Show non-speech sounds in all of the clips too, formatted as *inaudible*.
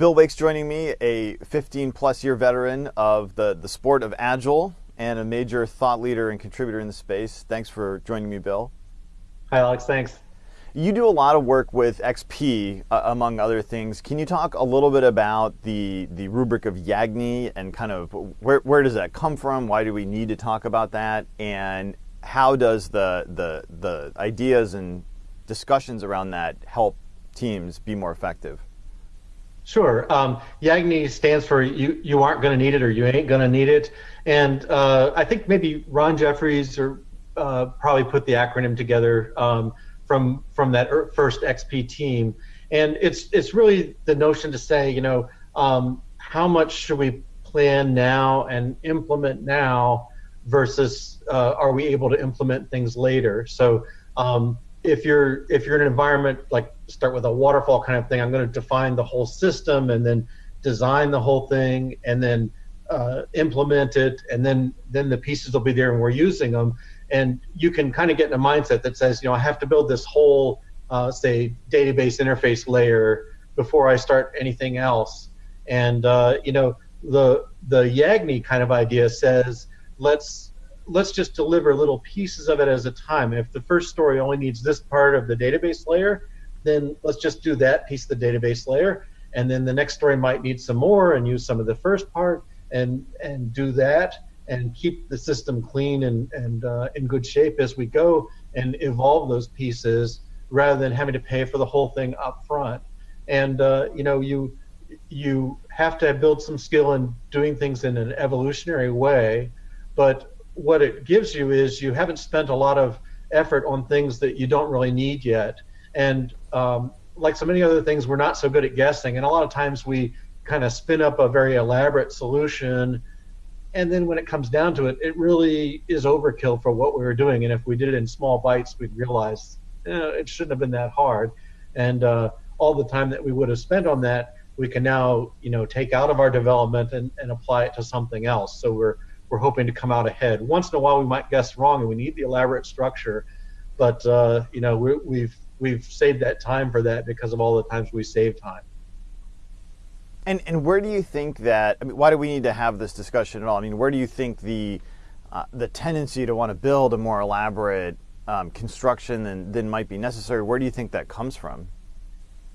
Bill Wake's joining me, a 15 plus year veteran of the, the sport of Agile and a major thought leader and contributor in the space. Thanks for joining me, Bill. Hi, Alex. Thanks. You do a lot of work with XP, uh, among other things. Can you talk a little bit about the, the rubric of Yagni and kind of where, where does that come from? Why do we need to talk about that? And how does the, the, the ideas and discussions around that help teams be more effective? Sure. Um, Yagni stands for you, you aren't going to need it or you ain't going to need it. And uh, I think maybe Ron Jeffries or uh, probably put the acronym together um, from from that er, first XP team. And it's it's really the notion to say, you know, um, how much should we plan now and implement now versus uh, are we able to implement things later? So um, if you're if you're in an environment like start with a waterfall kind of thing, I'm going to define the whole system and then design the whole thing and then uh, implement it, and then then the pieces will be there and we're using them. And you can kind of get in a mindset that says, you know, I have to build this whole uh, say database interface layer before I start anything else. And uh, you know, the the Yagni kind of idea says let's let's just deliver little pieces of it as a time. If the first story only needs this part of the database layer, then let's just do that piece of the database layer. And then the next story might need some more and use some of the first part and and do that and keep the system clean and, and uh, in good shape as we go and evolve those pieces rather than having to pay for the whole thing up front. And uh, you know, you you have to build some skill in doing things in an evolutionary way, but what it gives you is you haven't spent a lot of effort on things that you don't really need yet. And um, like so many other things, we're not so good at guessing. And a lot of times we kind of spin up a very elaborate solution. And then when it comes down to it, it really is overkill for what we were doing. And if we did it in small bites, we'd realize eh, it shouldn't have been that hard. And uh, all the time that we would have spent on that, we can now, you know, take out of our development and, and apply it to something else. So we're we're hoping to come out ahead. Once in a while, we might guess wrong, and we need the elaborate structure. But uh, you know, we, we've we've saved that time for that because of all the times we save time. And and where do you think that? I mean, why do we need to have this discussion at all? I mean, where do you think the uh, the tendency to want to build a more elaborate um, construction than, than might be necessary? Where do you think that comes from?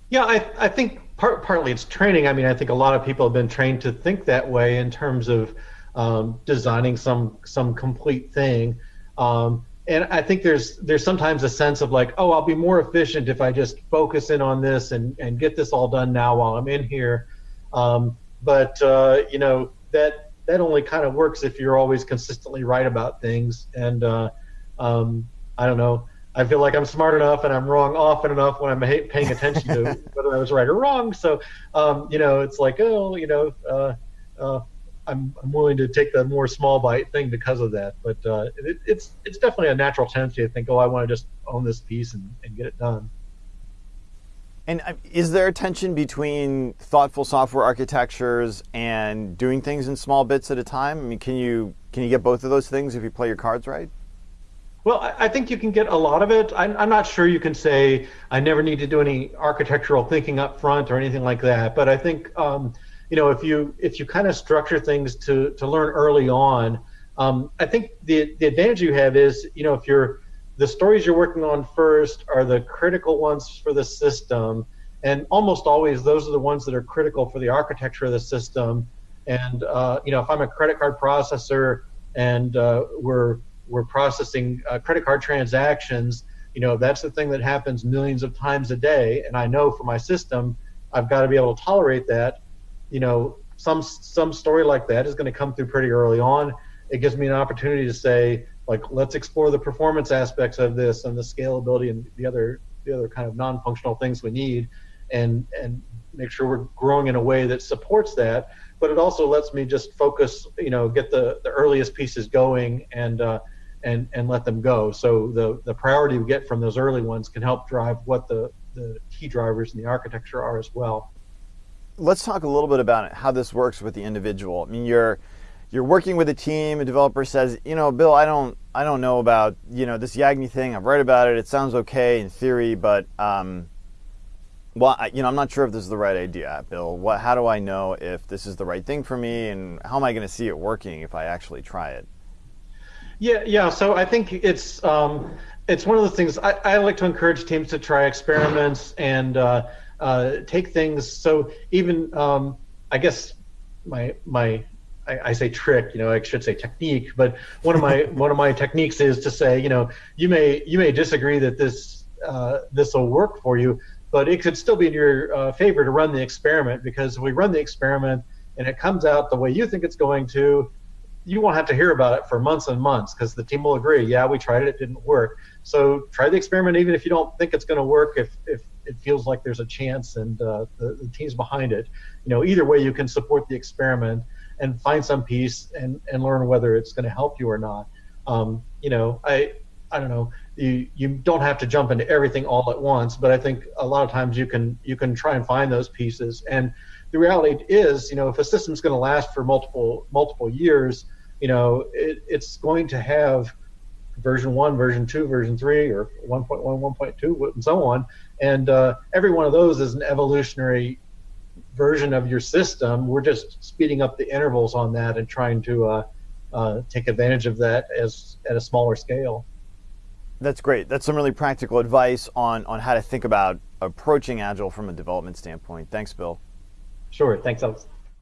Yeah, I, I think part, partly it's training. I mean, I think a lot of people have been trained to think that way in terms of um, designing some some complete thing. Um, and I think there's there's sometimes a sense of like, oh, I'll be more efficient if I just focus in on this and, and get this all done now while I'm in here. Um, but uh, you know that that only kind of works if you're always consistently right about things. And uh, um, I don't know. I feel like I'm smart enough and I'm wrong often enough when I'm paying attention to *laughs* whether I was right or wrong. So, um, you know, it's like, oh, you know, uh, uh, I'm, I'm willing to take the more small bite thing because of that. But uh, it, it's it's definitely a natural tendency to think, oh, I want to just own this piece and, and get it done. And uh, is there a tension between thoughtful software architectures and doing things in small bits at a time? I mean, can you can you get both of those things if you play your cards right? Well, I think you can get a lot of it. I'm, I'm not sure you can say I never need to do any architectural thinking up front or anything like that. But I think um, you know, if you if you kind of structure things to to learn early on, um, I think the the advantage you have is, you know, if you're the stories you're working on first are the critical ones for the system, and almost always those are the ones that are critical for the architecture of the system. And uh, you know, if I'm a credit card processor and uh, we're we're processing uh, credit card transactions, you know, that's the thing that happens millions of times a day, and I know for my system, I've got to be able to tolerate that you know, some some story like that is going to come through pretty early on. It gives me an opportunity to say, like, let's explore the performance aspects of this and the scalability and the other the other kind of non-functional things we need, and and make sure we're growing in a way that supports that. But it also lets me just focus, you know, get the the earliest pieces going and. Uh, and, and let them go. So the, the priority we get from those early ones can help drive what the, the key drivers in the architecture are as well let's talk a little bit about how this works with the individual. I mean, you're you're working with a team. A developer says, you know, Bill, I don't I don't know about you know this Yagni thing. I've read about it. It sounds okay in theory, but um, Well, I, you know, I'm not sure if this is the right idea, Bill. What, how do I know if this is the right thing for me, and how am I going to see it working if I actually try it? Yeah, yeah. So I think it's um, it's one of the things I, I, like to encourage teams to try experiments and uh, uh, take things. So even um, I guess my my I, I, say trick, you know, I should say technique, but one of my *laughs* one of my techniques is to say, you know, you may you may disagree that this uh, this will work for you, but it could still be in your uh, favor to run the experiment because if we run the experiment and it comes out the way you think it's going to, you won't have to hear about it for months and months because the team will agree, yeah, we tried it, it didn't work. So try the experiment even if you don't think it's going to work. If if it feels like there's a chance and uh, the, the team's behind it, you know, either way you can support the experiment and find some piece and, and learn whether it's going to help you or not. Um, you know, I I don't know. You you don't have to jump into everything all at once, but I think a lot of times you can you can try and find those pieces. And the reality is, you know, if a system's going to last for multiple multiple years, you know, it, it's going to have version one, version two, version three, or 1.1, 1.2, and so on. And uh, every one of those is an evolutionary version of your system. We're just speeding up the intervals on that and trying to uh, uh, take advantage of that as at a smaller scale. That's great. That's some really practical advice on on how to think about approaching agile from a development standpoint. Thanks, Bill. Sure. Thanks, Alex.